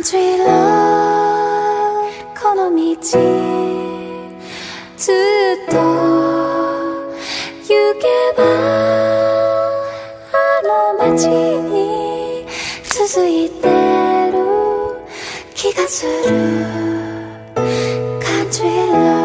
Country love この道ずっと行けばあの街に続いてる気がする Country love